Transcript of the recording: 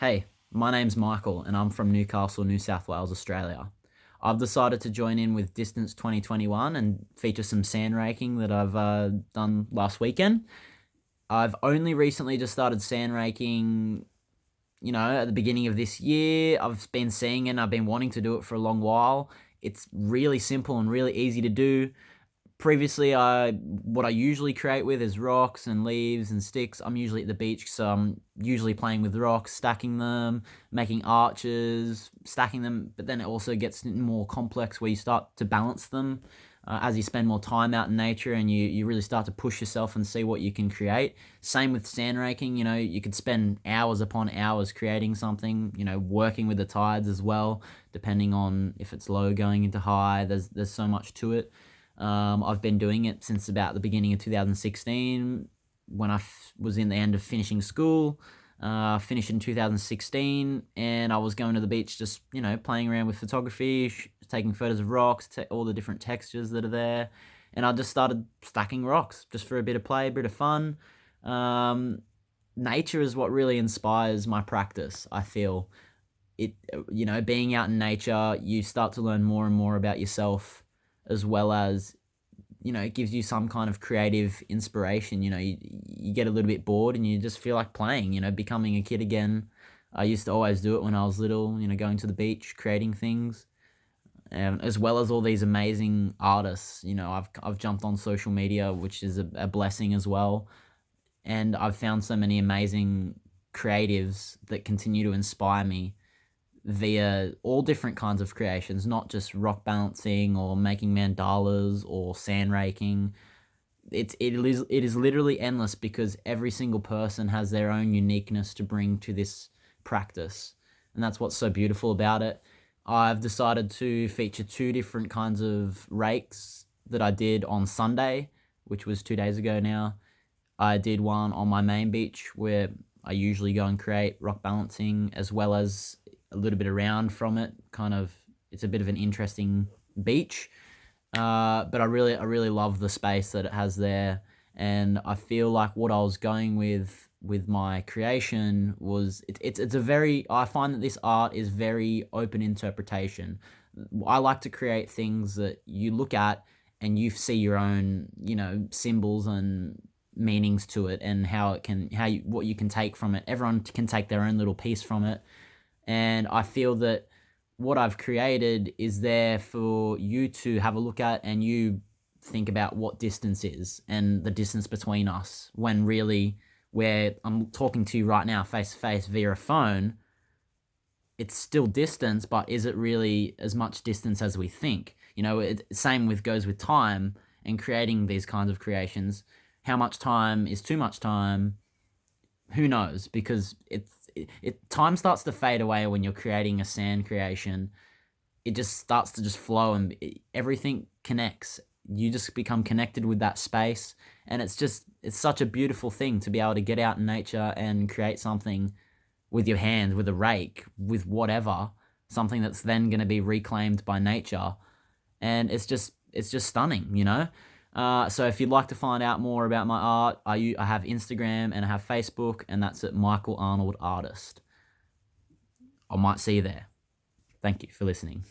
Hey, my name's Michael and I'm from Newcastle, New South Wales, Australia. I've decided to join in with Distance 2021 and feature some sand raking that I've uh, done last weekend. I've only recently just started sand raking, you know, at the beginning of this year. I've been seeing and I've been wanting to do it for a long while. It's really simple and really easy to do previously I what I usually create with is rocks and leaves and sticks. I'm usually at the beach, so I'm usually playing with rocks, stacking them, making arches, stacking them, but then it also gets more complex where you start to balance them uh, as you spend more time out in nature and you, you really start to push yourself and see what you can create. Same with sand raking, you know, you could spend hours upon hours creating something, you know, working with the tides as well, depending on if it's low going into high, there's, there's so much to it. Um, I've been doing it since about the beginning of 2016 when I was in the end of finishing school. Uh, finished in 2016 and I was going to the beach just, you know, playing around with photography, taking photos of rocks, all the different textures that are there. And I just started stacking rocks just for a bit of play, a bit of fun. Um, nature is what really inspires my practice, I feel. It, you know, being out in nature, you start to learn more and more about yourself as well as you know it gives you some kind of creative inspiration. You know you, you get a little bit bored and you just feel like playing you know becoming a kid again. I used to always do it when i was little you know going to the beach creating things. Um, as well as all these amazing artists you know i've, I've jumped on social media which is a, a blessing as well. And i've found so many amazing creatives that continue to inspire me via all different kinds of creations, not just rock balancing or making mandalas or sand raking. It's it is it is literally endless because every single person has their own uniqueness to bring to this practice, and that's what's so beautiful about it. I've decided to feature two different kinds of rakes that I did on Sunday, which was two days ago now. I did one on my main beach where I usually go and create rock balancing as well as a little bit around from it. Kind of, it's a bit of an interesting beach. Uh, but I really, I really love the space that it has there, and I feel like what I was going with with my creation was it, it's it's a very I find that this art is very open interpretation. I like to create things that you look at and you see your own you know symbols and meanings to it and how it can how you what you can take from it. Everyone can take their own little piece from it and I feel that what I've created is there for you to have a look at and you think about what distance is and the distance between us when really where I'm talking to you right now face to face via a phone it's still distance but is it really as much distance as we think? You know it, same with goes with time and creating these kinds of creations. How much time is too much time? Who knows? Because it's it, it time starts to fade away when you're creating a sand creation. It just starts to just flow and it, everything connects. You just become connected with that space, and it's just it's such a beautiful thing to be able to get out in nature and create something with your hands, with a rake, with whatever, something that's then going to be reclaimed by nature, and it's just it's just stunning, you know. Uh, so if you'd like to find out more about my art, I, I have Instagram and I have Facebook, and that's at Michael Arnold Artist. I might see you there. Thank you for listening.